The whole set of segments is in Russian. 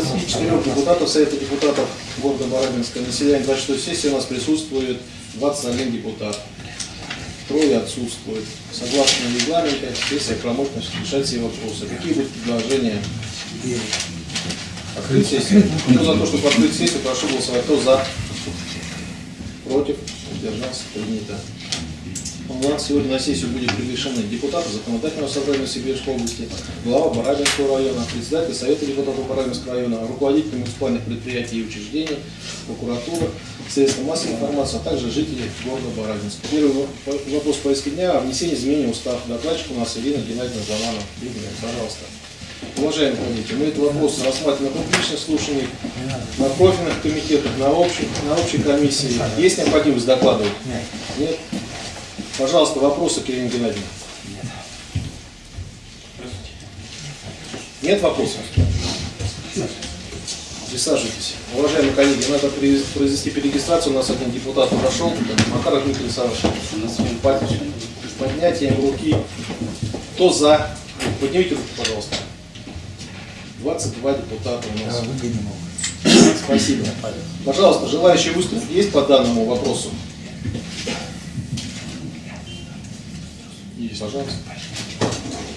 24 депутатов Совета депутатов города Барабинска на заседании 26 сессии у нас присутствует 21 депутат. Трое отсутствуют. Согласно регламенту, сессия правомочна решать все вопросы. Какие будут предложения? Открыть сессию. Кто за то, чтобы открыть сессию, прошу голосовать. Кто за? Против? Удержался? Принято. У нас сегодня на сессию будет приглашены депутаты законодательного собрания Сибирской области, глава Барабинского района, председатель Совета депутатов Барабинского района, руководитель муниципальных предприятий и учреждений, прокуратура, средства массовой информации, а также жители города Барабинска. Первый вопрос повестки дня о внесении изменений в устав. Докладчик у нас Ирина Геннадьевна Заманова. Ирина, пожалуйста. Уважаемые коллеги, мы этот вопрос рассматриваем на публичных слушаниях, на профильных комитетах, на общей, на общей комиссии. Есть необходимость докладывать? Нет. Пожалуйста, вопросы к Ирине Геннадьевне. Нет вопросов? Присаживайтесь. Уважаемые коллеги, надо произвести перерегистрацию. У нас один депутат прошел, Макар Дмитрий Александрович. Под поднятием руки. Кто за? Поднимите руку, пожалуйста. 22 депутата у нас. Спасибо. Пожалуйста, желающие выступить есть по данному вопросу? Пожалуйста.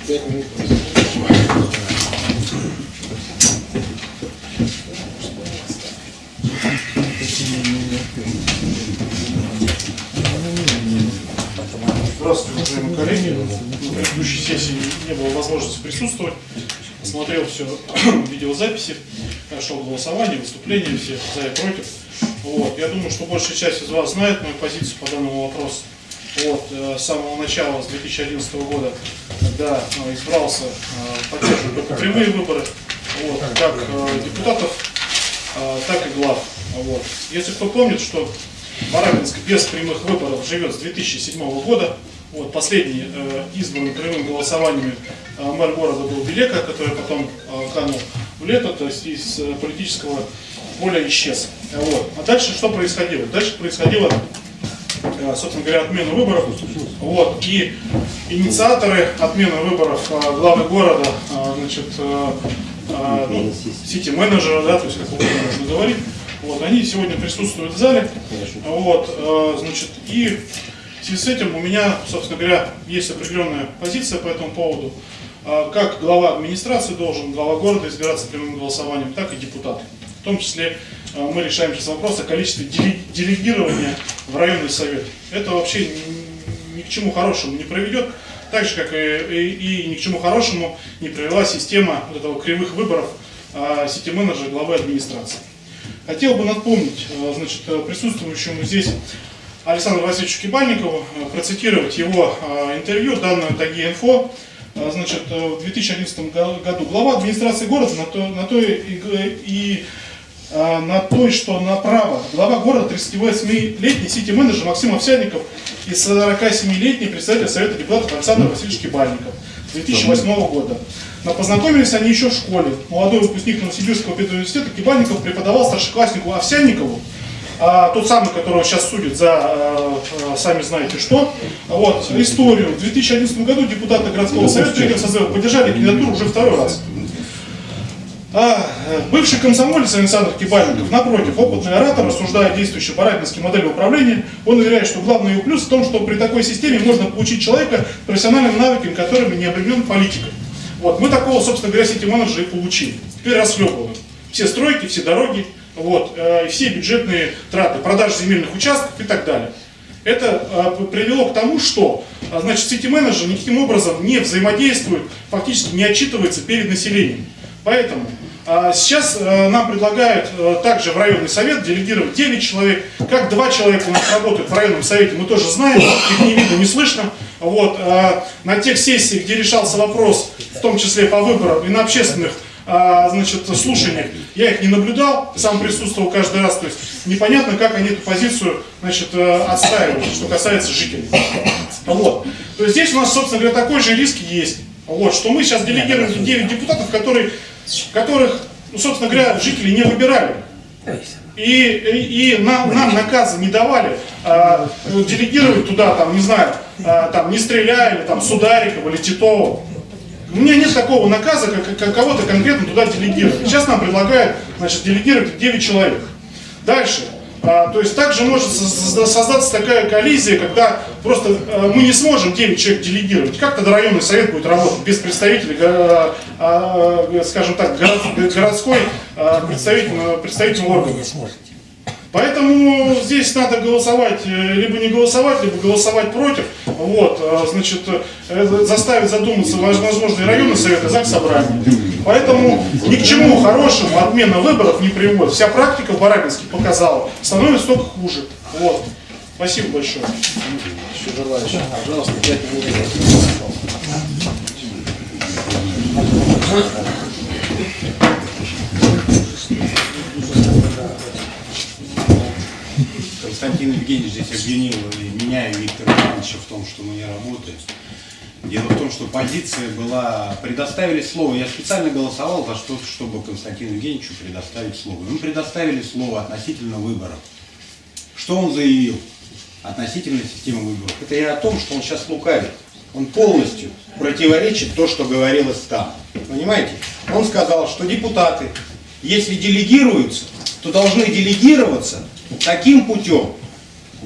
Пять минут. Здравствуйте, уважаемые коллеги. На предыдущей сессии не было возможности присутствовать. Смотрел все видеозаписи, шло голосование, выступления все за и против. Вот. Я думаю, что большая часть из вас знает мою позицию по данному вопросу от э, самого начала, с 2011 года, когда э, избрался, э, поддерживаю только прямые выборы, вот, как депутатов, так и глав. Вот. Если кто помнит, что Барабинск без прямых выборов живет с 2007 года, вот, последний э, избран прямым голосованием э, мэр города был Белека, который потом э, канул в лето, то есть из э, политического поля исчез. Вот. А дальше что происходило? Дальше происходило собственно говоря, отмену выборов. Вот. И инициаторы отмены выборов э, главы города, э, значит, ну, сити-менеджера, да, то есть как угодно можно говорить, вот, они сегодня присутствуют в зале. Вот, значит, и в связи с этим у меня, собственно говоря, есть определенная позиция по этому поводу. Как глава администрации должен глава города избираться прямым голосованием, так и депутаты. В том числе мы решаем сейчас вопрос о количестве делегирования в районный совет. Это вообще ни к чему хорошему не приведет, так же, как и, и, и ни к чему хорошему не привела система вот этого кривых выборов а, сети-менеджера главы администрации. Хотел бы напомнить а, значит, присутствующему здесь Александру Васильевичу Кибальникову, процитировать его интервью, данное Таги Инфо, значит, в 2011 году глава администрации города на то, на то и, и а, на той, что направо. Глава города 38-летний сити-менеджер Максим Овсянников и 47-летний председатель Совета депутатов Александр Васильевич Кибальников 2008 года. Но познакомились они еще в школе. Молодой выпускник Новосибирского педуниверситета Кибальников преподавал старшекласснику Овсянникову, а, тот самый, которого сейчас судят за а, а, сами знаете что, вот, историю. В 2011 году депутаты городского совета поддержали кандидатуру уже второй раз. А э, бывший комсомолец Александр Кибальников, напротив, опытный оратор, рассуждая действующей барабинской модели управления, он уверяет, что главный его плюс в том, что при такой системе можно получить человека профессиональными навыками, которыми не обременен политикой. Вот, мы такого, собственно говоря, сети-менеджера и получили. Теперь расхлебываем. Все стройки, все дороги, вот, э, все бюджетные траты, продажи земельных участков и так далее. Это э, привело к тому, что э, значит, сети-менеджер никаким образом не взаимодействует, фактически не отчитывается перед населением. Поэтому а, сейчас э, нам предлагают э, также в районный совет делегировать 9 человек. Как два человека у нас работают в районном совете, мы тоже знаем, их не видно, не слышно. Вот, а, на тех сессиях, где решался вопрос, в том числе по выборам и на общественных а, значит, слушаниях, я их не наблюдал, сам присутствовал каждый раз, то есть непонятно, как они эту позицию значит, э, отстаивают, что касается жителей. Вот. То есть здесь у нас, собственно говоря, такой же риск есть. Вот, что мы сейчас делегируем 9 депутатов, которые которых, ну, собственно говоря, жители не выбирали. И, и, и нам, нам наказы не давали а, делегировать туда, там, не знаю, а, там, не стреляя, или там, Сударикова или Титова. У меня нет такого наказа, как, как кого-то конкретно туда делегировать. Сейчас нам предлагают значит, делегировать 9 человек. Дальше. А, то есть также может создаться такая коллизия, когда просто а, мы не сможем 9 человек делегировать. Как тогда районный совет будет работать без представителей, а, а, скажем так, город, городской представительного, представительного органа? Поэтому здесь надо голосовать, э, либо не голосовать, либо голосовать против. Вот, э, значит, э, заставить задуматься возможно и районный совет, и ЗАГС собрание. Поэтому ни к чему хорошему отмена выборов не приводит. Вся практика в Барабинске показала, становится только хуже. Вот. Спасибо большое. Еще желающие. Пожалуйста, 5 минут. Константин Евгеньевич здесь обвинил и меня и Виктора Ивановича в том, что мы не работаем. Дело в том, что позиция была, предоставили слово, я специально голосовал за что чтобы Константину Евгеньевичу предоставить слово. Мы предоставили слово относительно выборов. Что он заявил относительно системы выборов? Это я о том, что он сейчас лукавит. Он полностью противоречит то, что говорилось там. Понимаете? Он сказал, что депутаты, если делегируются, то должны делегироваться таким путем,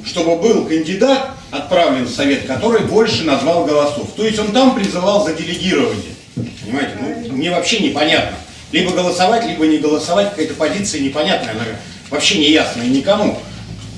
чтобы был кандидат, отправлен в Совет, который больше назвал голосов. То есть он там призывал за делегирование. Понимаете? Ну, мне вообще непонятно. Либо голосовать, либо не голосовать, какая-то позиция непонятная, она вообще не ясная никому.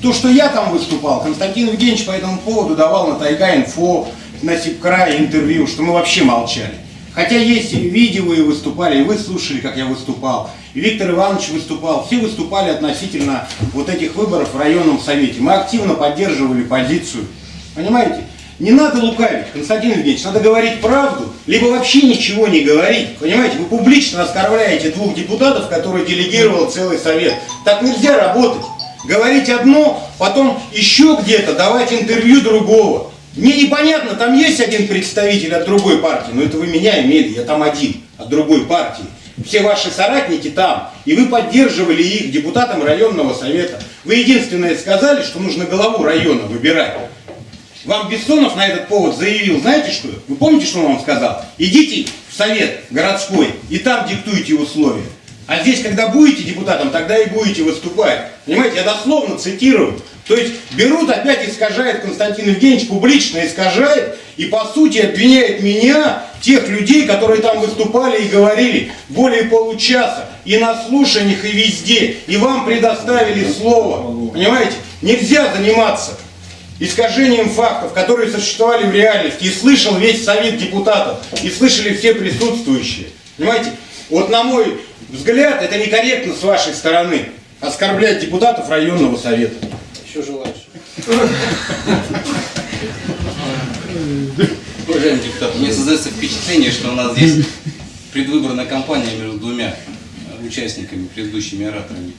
То, что я там выступал, Константин Евгеньевич по этому поводу давал на Тайга инфо, на Сипкрае интервью, что мы вообще молчали. Хотя есть видео, и выступали, и вы слушали, как я выступал. И Виктор Иванович выступал. Все выступали относительно вот этих выборов в районном совете. Мы активно поддерживали позицию. Понимаете? Не надо лукавить, Константин Евгеньевич, надо говорить правду, либо вообще ничего не говорить. Понимаете, вы публично оскорбляете двух депутатов, которые делегировал целый совет. Так нельзя работать. Говорить одно, потом еще где-то давать интервью другого. Мне непонятно, там есть один представитель от другой партии, но это вы меня имели, я там один, от другой партии. Все ваши соратники там, и вы поддерживали их депутатам районного совета. Вы единственное сказали, что нужно главу района выбирать. Вам Бессонов на этот повод заявил, знаете что? Вы помните, что он вам сказал? Идите в совет городской и там диктуйте условия. А здесь, когда будете депутатом, тогда и будете выступать. Понимаете, я дословно цитирую. То есть берут, опять искажает Константин Евгеньевич, публично искажает, и по сути обвиняет меня, тех людей, которые там выступали и говорили более получаса, и на слушаниях, и везде, и вам предоставили слово. Понимаете, нельзя заниматься искажением фактов, которые существовали в реальности, и слышал весь совет депутатов, и слышали все присутствующие. Понимаете, вот на мой взгляд, это некорректно с вашей стороны, оскорблять депутатов районного совета. Еще желающие. Уважаемый депутат, мне создается впечатление, что у нас здесь предвыборная кампания между двумя участниками, предыдущими ораторами.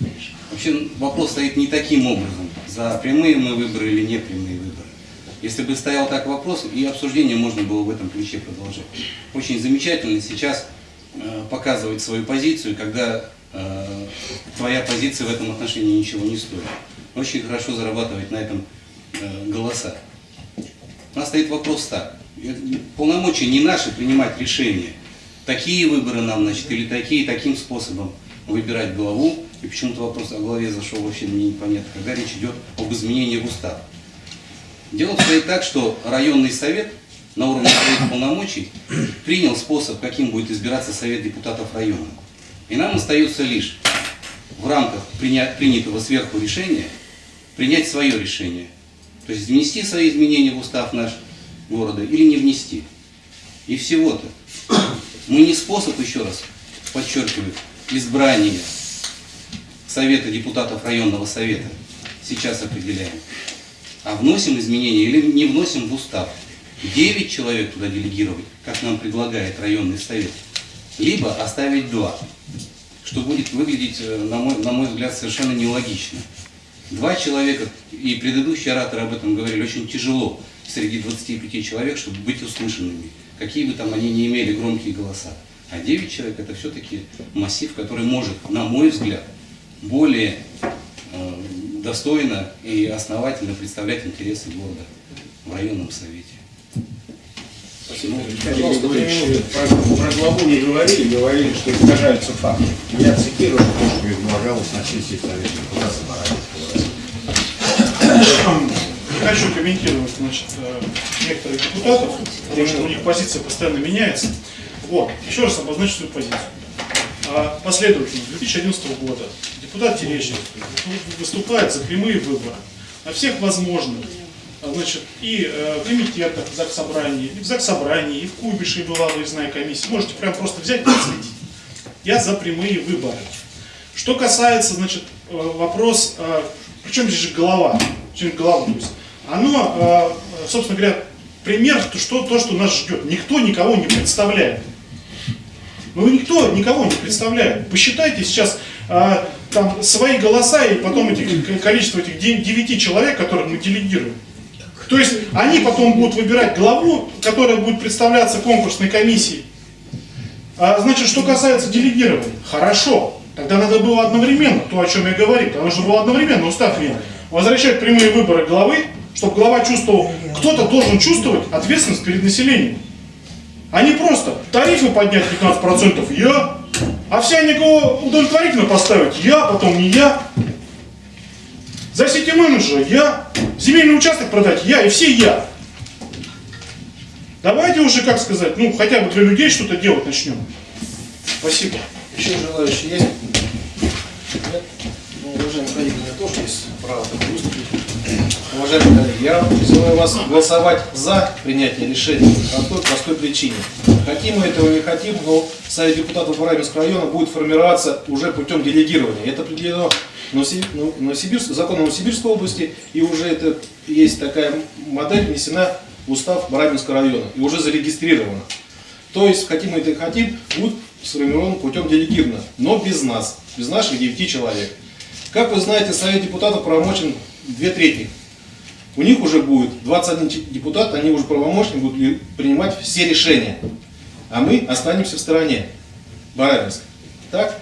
Вообще вопрос стоит не таким образом, за прямые мы выборы или не прямые выборы. Если бы стоял так вопрос, и обсуждение можно было в этом ключе продолжать. Очень замечательно сейчас э, показывать свою позицию, когда э, твоя позиция в этом отношении ничего не стоит очень хорошо зарабатывать на этом э, голоса. У нас стоит вопрос так. Полномочия не наши принимать решения. Такие выборы нам, значит, или такие, таким способом выбирать главу. И почему-то вопрос о главе зашел вообще мне непонятно, когда речь идет об изменении в устав. Дело обстоит так, что районный совет на уровне своих полномочий принял способ, каким будет избираться совет депутатов района. И нам остается лишь в рамках принятого сверху решения принять свое решение. То есть внести свои изменения в устав наш города или не внести. И всего-то. Мы не способ, еще раз подчеркиваю, избрания Совета депутатов районного совета сейчас определяем, а вносим изменения или не вносим в устав. Девять человек туда делегировать, как нам предлагает районный совет, либо оставить два, что будет выглядеть, э, на мой, на мой взгляд, совершенно нелогично. Два человека, и предыдущие ораторы об этом говорили, очень тяжело среди 25 человек, чтобы быть услышанными, какие бы там они не имели громкие голоса. А 9 человек это все-таки массив, который может, на мой взгляд, более э, достойно и основательно представлять интересы города в районном совете. Спасибо. Коллеги, Пожалуйста, про, про главу не говорили, говорили, что искажаются факты. Я цитирую то, что излагалось на сессии Совета. Не хочу комментировать значит, э, некоторых депутатов, потому что у них позиция постоянно меняется. Вот, еще раз обозначу свою позицию. А, Последовательно, с 2011 года депутат Терещенко выступает за прямые выборы на всех возможных, а, значит, и э, в комитетах в Заксобрании, и в Заксобрании, и в Кубише бывало, и знаю комиссии. Можете прям просто взять и следить. Я за прямые выборы. Что касается, значит, э, вопрос, э, причем здесь же голова, причем голова, то есть, оно, э, собственно говоря, пример, то, что, то, что нас ждет. Никто никого не представляет. Ну, никто никого не представляет. Посчитайте сейчас там свои голоса и потом этих, количество этих де- девяти человек, которых мы делегируем. То есть они потом будут выбирать главу, которая будет представляться конкурсной комиссией. А, значит, что касается делегирования, хорошо. Тогда надо было одновременно, то, о чем я говорил, тогда нужно было одновременно устав менять. Возвращать прямые выборы главы, чтобы глава чувствовал, кто-то должен чувствовать ответственность перед населением. А не просто тарифы поднять 15% я, а все никого удовлетворительно поставить я, потом не я. За сети менеджера я, земельный участок продать я и все я. Давайте уже, как сказать, ну хотя бы для людей что-то делать начнем. Спасибо. Еще желающие есть? Нет? Ну, уважаемые коллеги, у меня тоже есть право. Уважаемые коллеги, я призываю вас голосовать за принятие решения по той простой причине. Хотим мы этого или не хотим, но Совет депутатов Барабинского района будет формироваться уже путем делегирования. Это определено Новоси- ну, Новосибирск, законом Новосибирской области, и уже это есть такая модель внесена в устав Барабинского района и уже зарегистрирована. То есть, хотим мы это или хотим, будет сформирован путем делегировано, но без нас, без наших 9 человек. Как вы знаете, Совет депутатов правомочен две трети. У них уже будет 21 чи- депутат, они уже правомочны будут принимать все решения. А мы останемся в стороне. Барабинск. Так?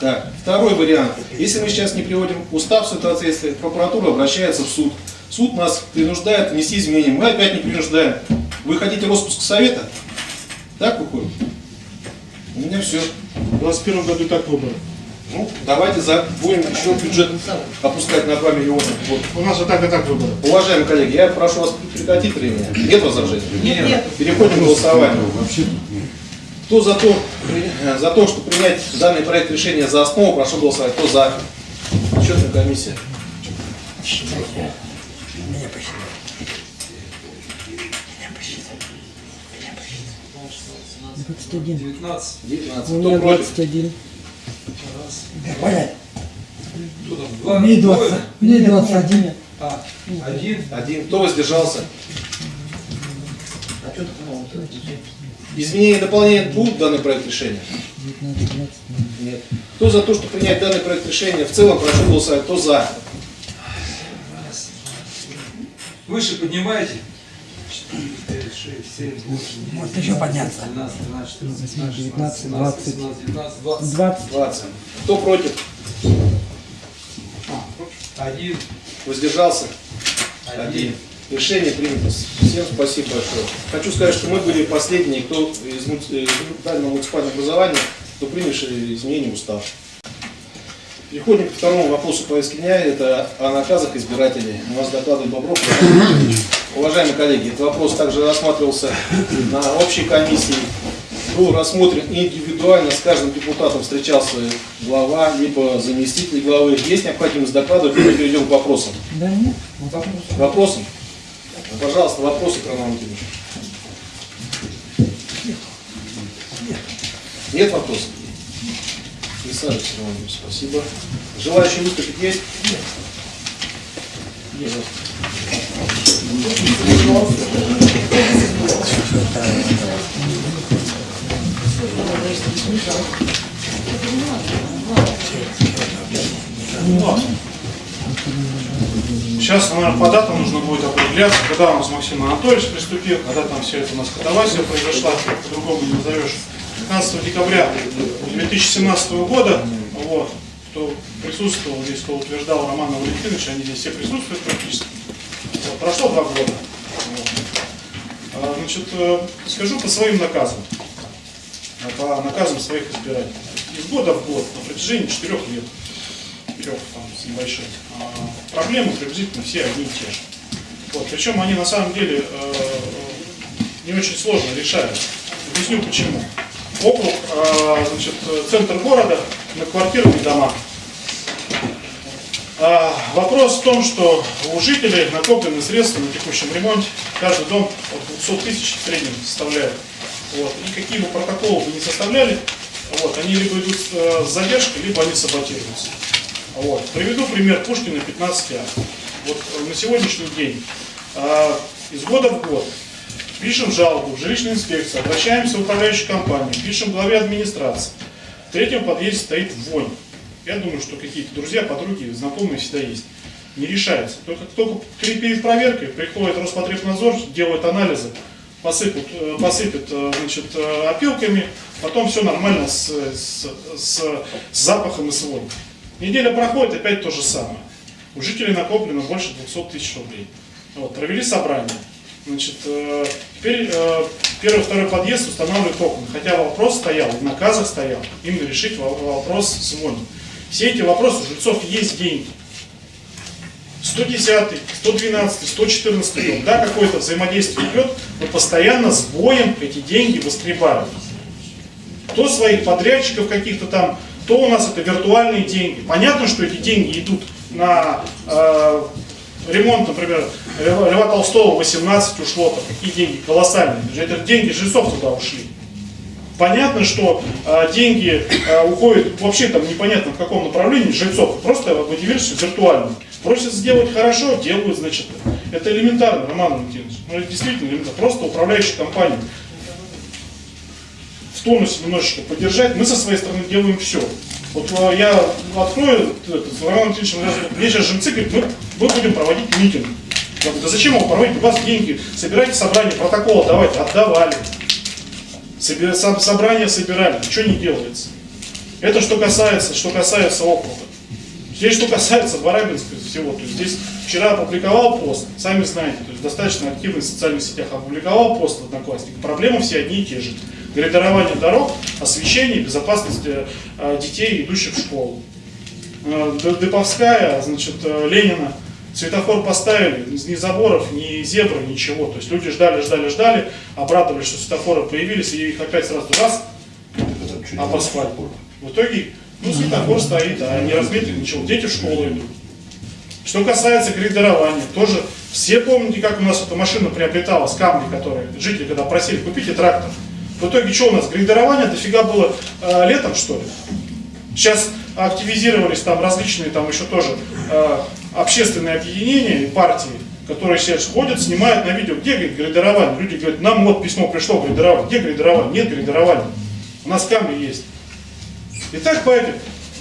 Так. Второй вариант. Если мы сейчас не приводим устав в соответствие, прокуратура обращается в суд. Суд нас принуждает внести изменения. Мы опять не принуждаем. Вы хотите распуск совета? Так выходит? У меня все. В 2021 году так выборы. Ну, давайте за будем еще бюджет опускать на 2 миллиона. Вот. У нас вот так, и так выборы. Уважаемые коллеги, я прошу вас прекратить время. Нет возражений? Нет. нет. Переходим к голосованию. Ну, вообще кто за то, э, за то, что принять данный проект решения за основу, прошу голосовать. Кто за? Счетная комиссия. Меня посчитали. Меня посчитали. 19. 19. Кто против? 21. Раз. Понятно. Кто? Два? Мне 20. Двое? Мне 21. А, один? Один. Кто воздержался? А что? Изменение и дополнение будут данный проект решения? Нет. Кто за то, что принять данный проект решения? В целом прошу голосовать. Кто за? Выше поднимаете? 4, 5, 6, 7, 8, 9, Может еще подняться. 12, 13, 14, 19, 15, 16, 20. 17, 19, 20. Двадцать. 20. Кто против? Один. Воздержался? Один. Решение принято. Всем спасибо большое. Хочу сказать, что мы были последние, кто из муници- э, муниципального муниципального образования, кто принявший изменения в устав. Переходим к второму вопросу повестки дня. Это о наказах избирателей. У нас докладывает Бобров. Уважаемые коллеги, этот вопрос также рассматривался на общей комиссии. Был рассмотрен индивидуально, с каждым депутатом встречался глава, либо заместитель главы. Есть необходимость докладывать, мы перейдем к вопросам. Да нет. Вопросы? Ну, Пожалуйста, вопросы к Роману Антоновичу. Нет вопросов? Присаживайтесь, Роман Антонович, спасибо. Желающие выступить есть? Нет. Сейчас, наверное, по датам нужно будет определяться, когда у нас Максим Анатольевич приступил, когда там все это у нас катавасия произошла, по-другому не назовешь. 15 декабря 2017 года, вот, кто присутствовал здесь, кто утверждал Романа Валентиновича, они здесь все присутствуют практически. Прошло два года. А, Значит, э, скажу по своим наказам, а, по наказам своих избирателей. Из года в год, на протяжении четырех лет, трех там с небольшим, а, проблемы приблизительно все одни и те же. Вот, причем они на самом деле э, не очень сложно решаются. Объясню почему. Округ, значит, э, центр города, многоквартирные дома. А, вопрос в том, что у жителей накоплены средства на текущем ремонте. Каждый дом от 200 тысяч в среднем составляет. Вот. И какие бы протоколы вы не составляли, вот, они либо идут э, с задержкой, либо они саботируются. Вот. Приведу пример Пушкина 15А. Вот э, на сегодняшний день э, из года в год пишем жалобу в жилищную инспекцию, обращаемся в управляющую компанию, пишем главе администрации. В третьем подъезде стоит вонь. Я думаю, что какие-то друзья, подруги, знакомые всегда есть. Не решается. Только, только перед проверкой приходит Роспотребнадзор, делает анализы, посыпут, э, посыпят э, значит, э, опилками, потом все нормально с, с, с- с запахом и с вонью. Неделя проходит, опять то же самое. У жителей накоплено больше 200 тысяч рублей. Вот, провели собрание. Значит, теперь первый, второй подъезд устанавливают окна. Хотя вопрос стоял, в наказах стоял, именно решить во- вопрос с вонью. Все эти вопросы, у жильцов есть деньги. 110, 112, 114 дом, да, какое-то взаимодействие идет, но постоянно с боем эти деньги воскребают. То своих подрядчиков каких-то там, то у нас это виртуальные деньги. Понятно, что эти деньги идут на э, ремонт, например, Льва Толстого 18 ушло, там, какие деньги колоссальные. Это деньги жильцов туда ушли. Понятно, что э, деньги э, уходят вообще там непонятно в каком направлении жильцов, просто мотивируются виртуально. Просят сделать хорошо, делают, значит, это элементарно, Роман Валентинович. Ну, это действительно элементарно. Просто управляющая компания в тонусе немножечко поддержать, мы со своей стороны делаем все. Вот э, я открою, это, с Романом Валентиновичем, мне сейчас жильцы говорят, мы, мы будем проводить митинг. Я говорю, да зачем его проводить? У вас деньги, собирайте собрание, протокол давайте, отдавали. Собрание собирали, ничего не делается. Это что касается, что касается округа. Здесь что касается Барабинска всего, то есть здесь вчера опубликовал пост, сами знаете, то есть достаточно активно в социальных сетях опубликовал пост в Одноклассниках. Проблемы все одни и те же. Градирование дорог, освещение, безопасность э, детей, идущих в школу. Э, Деповская, значит, э, Ленина, светофор поставили, ни заборов, ни зебры, ничего. То есть люди ждали, ждали, ждали, обрадовались, что светофоры появились, и их опять сразу раз, об асфальт. В итоге, ну, светофор стоит, а не разбито ничего. Дети в школу идут. Что касается грейдерования, тоже все помните, как у нас эта машина приобреталась, камни, которые жители, когда просили, купите трактор. В итоге, что у нас, грейдерование дофига было э, летом, что ли? Сейчас активизировались там различные, там еще тоже э, общественные объединения и партии, которые сейчас ходят, снимают на видео, где говорит, грейдерование. Люди говорят, нам вот письмо пришло, грейдерование. Где грейдерование? Нет грейдерования. У нас камни есть. И так по этим,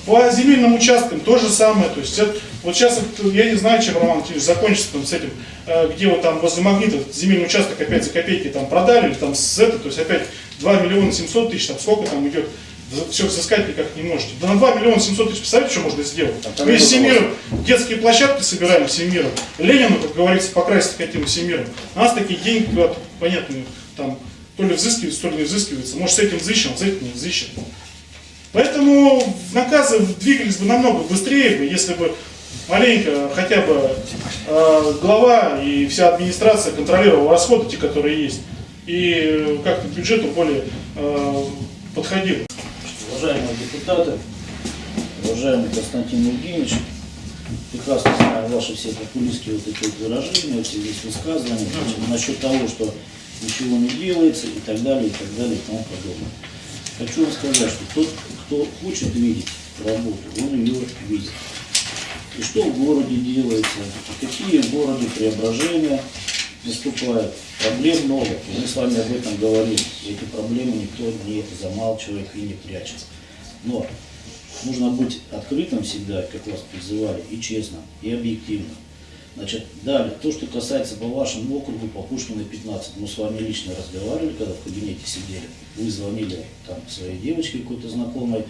по земельным участкам то же самое. То есть это- вот сейчас я не знаю, чем Роман закончится там, с этим, э, где вот там возле магнита земельный участок опять за копейки там продали, или там с это, то есть опять 2 миллиона 700 тысяч, там сколько там идет, все взыскать никак не можете. Да на 2 миллиона 700 тысяч, представляете, что можно сделать? там Мы нету всем миром детские площадки собираем всем миром. Ленину, как говорится, покрасить хотим всем миром. У нас такие деньги, понятно, там то ли взыскиваются, то ли не взыскиваются. Может, с этим взыщем, а с этим не взыщем. Поэтому наказы двигались бы намного быстрее, бы, если бы маленько хотя бы э, глава и вся администрация контролировала расходы, те, которые есть, и как-то к бюджету более э, подходил. Уважаемые депутаты, уважаемый Константин Евгеньевич, прекрасно знаю ваши все популистские вот эти вот выражения, эти здесь высказывания значит, насчет того, что ничего не делается и так далее, и так далее, и тому подобное. Хочу вам сказать, что тот, кто хочет видеть работу, он ее видит. И что в городе делается, и какие в городе преображения наступают. Проблем много. Мы с вами об этом говорим. Эти проблемы никто не замалчивает и не прячет. Но нужно быть открытым всегда, как вас призывали, и честным, и объективным. Значит, далее, то, что касается по вашему округу, по Пушкина 15, мы с вами лично разговаривали, когда в кабинете сидели, вы звонили там своей девочке какой-то знакомой,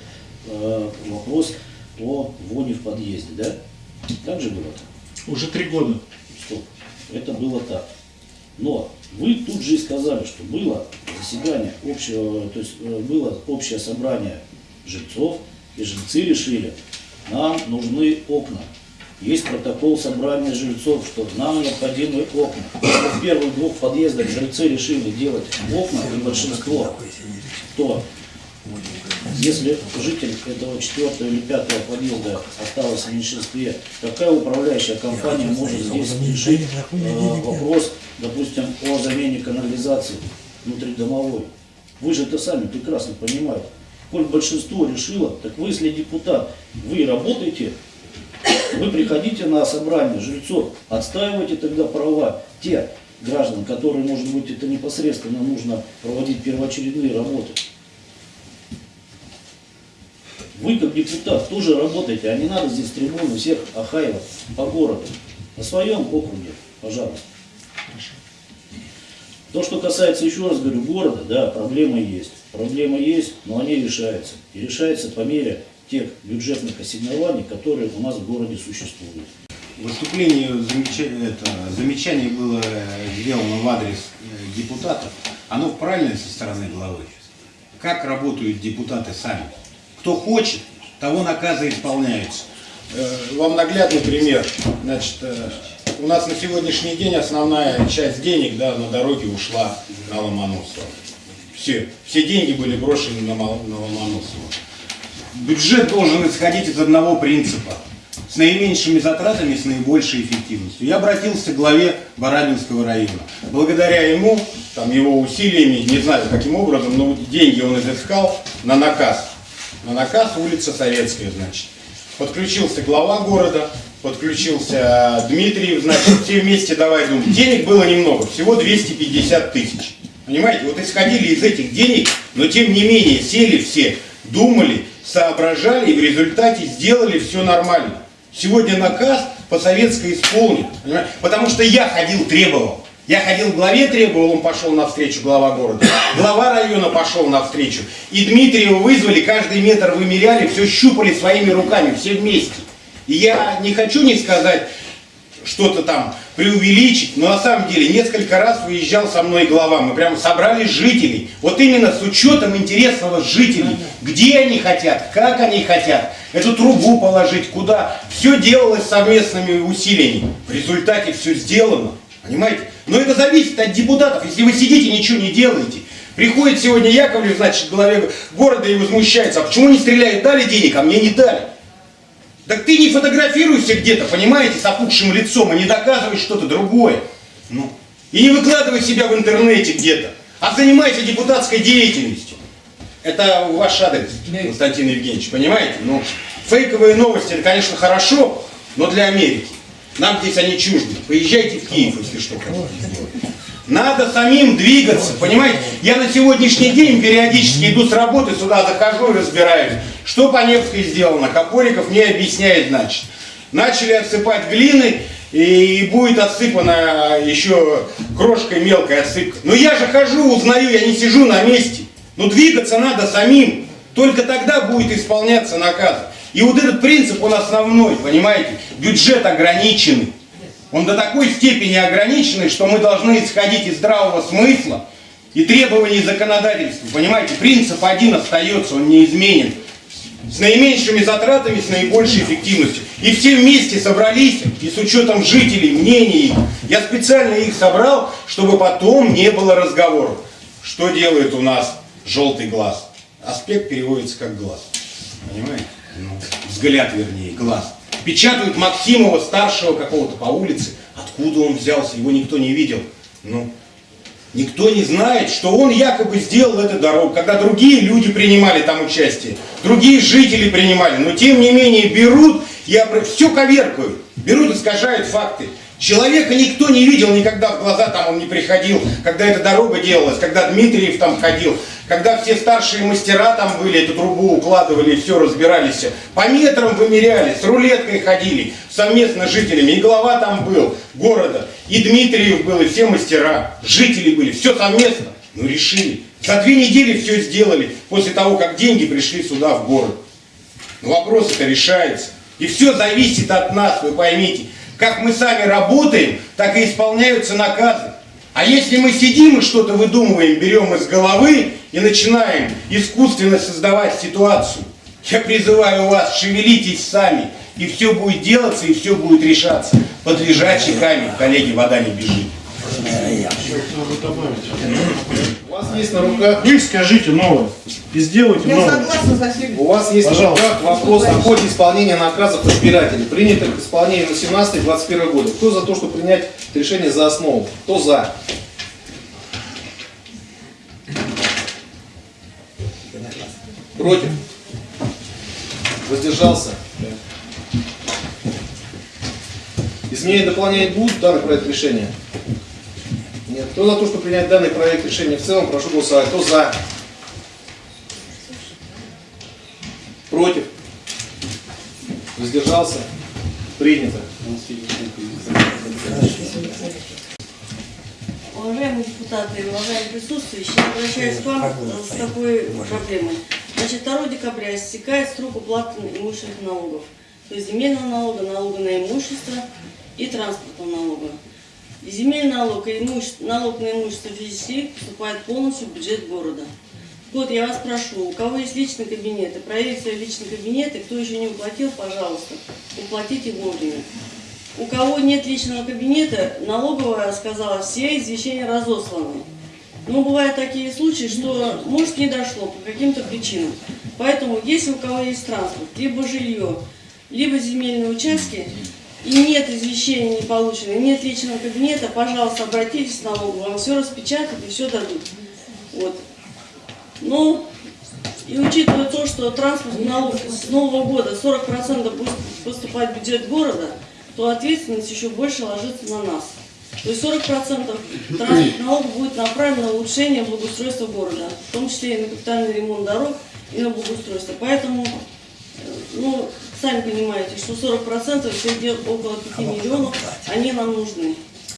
э, вопрос о воне в подъезде, да? Так же было? Уже три года. Стоп. Это было так. Но вы тут же и сказали, что было заседание общего, то есть э, было общее собрание жильцов, и жильцы решили, нам нужны окна. Есть протокол собрания жильцов, что нам необходимы окна. В первых двух подъездах жильцы решили делать окна, и большинство, то если житель этого четвертого или пятого подъезда осталось в меньшинстве, какая управляющая компания может здесь решить э, вопрос, допустим, о замене канализации внутридомовой? Вы же это сами прекрасно понимаете. Коль большинство решило, так вы, если депутат, вы работаете, вы приходите на собрание жильцов, отстаивайте тогда права тех граждан, которые, может быть, это непосредственно нужно проводить первоочередные работы. Вы, как депутат, тоже работаете, а не надо здесь трибуны всех охаивать по городу. На своем округе, пожалуйста. То, что касается, еще раз говорю, города, да, проблемы есть. Проблемы есть, но они решаются. И решаются по мере тех бюджетных ассигнований, которые у нас в городе существуют. Выступление, замечание, это, замечание было э, сделано в адрес э, депутатов. Оно правильное со стороны главы. Как работают депутаты сами? Кто хочет, того наказы исполняются. Э, Вам наглядный пример. Значит, э, у нас на сегодняшний день основная часть денег да, на дороге ушла на Ломоносова. Все, все деньги были брошены на, на Ломоносова. Бюджет должен исходить из одного принципа. С наименьшими затратами, с наибольшей эффективностью. Я обратился к главе Барабинского района. Благодаря ему, там, его усилиями, не знаю каким образом, но деньги он изыскал на наказ. На наказ улица Советская, значит. Подключился глава города, подключился Дмитриев, значит, все вместе давай думать. Денег было немного, всего 250 тысяч. Понимаете, вот исходили из этих денег, но тем не менее сели все, думали, соображали и в результате сделали все нормально. Сегодня наказ по советской исполнен, понимаете? потому что я ходил, требовал. Я ходил к главе, требовал, он пошел навстречу, глава города. Глава района пошел навстречу. И Дмитриева вызвали, каждый метр вымеряли, все щупали своими руками, все вместе. И я не хочу не сказать, что-то там преувеличить, но на самом деле несколько раз выезжал со мной глава, мы прямо собрали жителей, вот именно с учетом интересного жителей, где они хотят, как они хотят, эту трубу положить, куда, все делалось совместными усилиями, в результате все сделано, понимаете? Но это зависит от депутатов, если вы сидите, ничего не делаете, приходит сегодня Яковлев, значит, к главе города и возмущается, а почему не стреляют, дали денег, а мне не дали. Так ты не фотографируйся где-то, понимаете, с опухшим лицом, и не доказывай что-то другое. Ну. И не выкладывай себя в интернете где-то, а занимайся депутатской деятельностью. Это ваш адрес, Константин Евгеньевич, понимаете? Ну, фейковые новости, это, конечно, хорошо, но для Америки. Нам здесь они чужды. Поезжайте в Киев, если что хотите. Надо самим двигаться, понимаете? Я на сегодняшний день периодически иду с работы, сюда захожу и разбираюсь, что по Невской сделано. Копориков мне объясняет, значит. Начали отсыпать глины, и будет отсыпана еще крошкой мелкой отсыпка. Но я же хожу, узнаю, я не сижу на месте. Но двигаться надо самим. Только тогда будет исполняться наказ. И вот этот принцип, он основной, понимаете? Бюджет ограниченный. Он до такой степени ограниченный, что мы должны исходить из здравого смысла и требований законодательства. Понимаете, принцип один остается, он неизменен. С наименьшими затратами, с наибольшей эффективностью. И все вместе собрались, и с учетом жителей, мнений их. Я специально их собрал, чтобы потом не было разговоров. Что делает у нас желтый глаз? Аспект переводится как глаз. Понимаете? Ну, взгляд, вернее, глаз. Печатают Максимова, старшего какого-то по улице. Откуда он взялся, его никто не видел. Ну, Никто не знает, что он якобы сделал эту дорогу, когда другие люди принимали там участие, другие жители принимали, но тем не менее берут и все коверкают, берут, искажают факты. Человека никто не видел никогда в глаза, там он не приходил, когда эта дорога делалась, когда Дмитриев там ходил, когда все старшие мастера там были, эту трубу укладывали и все разбирались. По метрам вымеряли, с рулеткой ходили, совместно с жителями. И глава там был города, и Дмитриев был, и все мастера, жители были, все совместно. Ну решили. За две недели все сделали, после того, как деньги пришли сюда, в город. Но вопрос это решается. И все зависит от нас, вы поймите. Как мы сами работаем, так и исполняются наказы. А если мы сидим и что-то выдумываем, берем из головы и начинаем искусственно создавать ситуацию, я призываю вас, шевелитесь сами, и все будет делаться, и все будет решаться. Под лежачий камень, коллеги, вода не бежит. У вас есть на руках Вы скажите новое и сделайте Я новое. согласна за всеми. У вас есть Пожалуйста. на руках вопрос о ходе исполнения наказов избирателей, принятых к исполнению на 17-21 годы. Кто за то, чтобы принять решение за основу? Кто за? Против? Воздержался? Изменения и дополнения будут данный проект решения? Нет. Кто за то, чтобы принять данный проект решения в целом, прошу голосовать. Кто за? Против? Воздержался? Принято. Уважаемые депутаты уважаемые присутствующие, я обращаюсь к вам с такой проблемой. Значит, 2 декабря истекает срок уплаты имущественных налогов. То есть земельного налога, налога на имущество и транспортного налога. И земельный налог и имущество, налог на имущество физических лиц поступает полностью в бюджет города. Вот я вас прошу, у кого есть личный кабинет, проверьте свои личные кабинеты, кто еще не уплатил, пожалуйста, уплатите вовремя. У кого нет личного кабинета, налоговая сказала, все извещения разосланы. Но бывают такие случаи, что может не дошло по каким-то причинам. Поэтому, если у кого есть транспорт, либо жилье, либо земельные участки, и нет извещения не получено, нет личного кабинета, пожалуйста, обратитесь в налоговую, вам все распечатают и все дадут. Вот. Ну, и учитывая то, что транспортный налог с нового года 40% будет поступать в бюджет города, то ответственность еще больше ложится на нас. То есть 40% транспортного налога будет направлено на улучшение благоустройства города, в том числе и на капитальный ремонт дорог, и на благоустройство. Поэтому, э, ну, сами понимаете, что 40% это около 5 миллионов, они нам нужны.